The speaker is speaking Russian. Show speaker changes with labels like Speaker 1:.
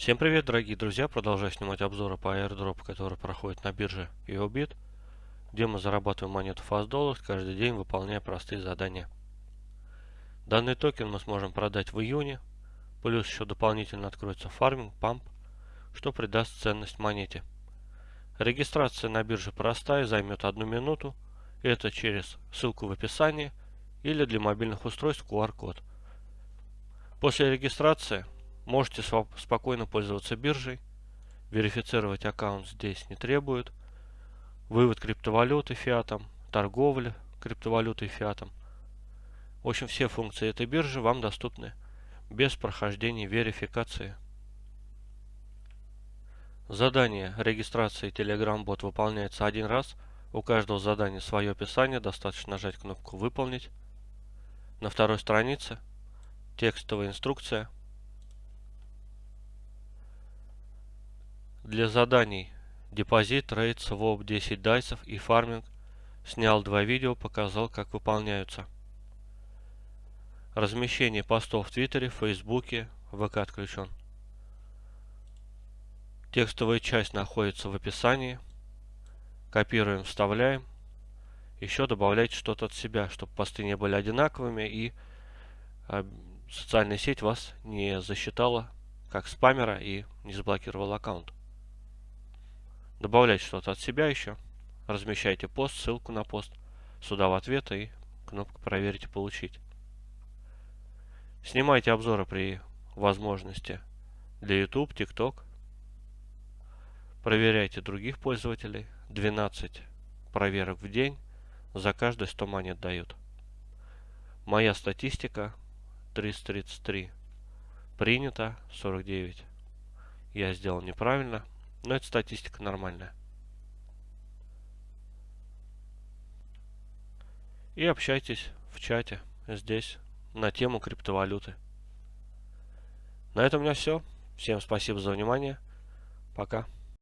Speaker 1: Всем привет, дорогие друзья! Продолжаю снимать обзоры по airdrop, который проходит на бирже EOBIT, где мы зарабатываем монету FastDollars каждый день, выполняя простые задания. Данный токен мы сможем продать в июне, плюс еще дополнительно откроется фарминг, памп, что придаст ценность монете. Регистрация на бирже простая, займет одну минуту, это через ссылку в описании или для мобильных устройств QR-код. После регистрации Можете спокойно пользоваться биржей. Верифицировать аккаунт здесь не требует. Вывод криптовалюты фиатом, торговля криптовалютой фиатом. В общем, все функции этой биржи вам доступны без прохождения верификации. Задание регистрации Telegram бот выполняется один раз. У каждого задания свое описание, достаточно нажать кнопку «Выполнить». На второй странице текстовая инструкция – Для заданий депозит, трейд, своп, 10 дайсов и фарминг снял два видео, показал как выполняются. Размещение постов в Твиттере, Фейсбуке, ВК отключен. Текстовая часть находится в описании. Копируем, вставляем. Еще добавляйте что-то от себя, чтобы посты не были одинаковыми и а, социальная сеть вас не засчитала как спамера и не заблокировала аккаунт. Добавляйте что-то от себя еще. Размещайте пост, ссылку на пост. Сюда в ответ и кнопку «Проверить и получить». Снимайте обзоры при возможности для YouTube, TikTok. Проверяйте других пользователей. 12 проверок в день. За каждые 100 монет дают. Моя статистика 333. Принято 49. Я сделал неправильно. Но это статистика нормальная. И общайтесь в чате здесь на тему криптовалюты. На этом у меня все. Всем спасибо за внимание. Пока.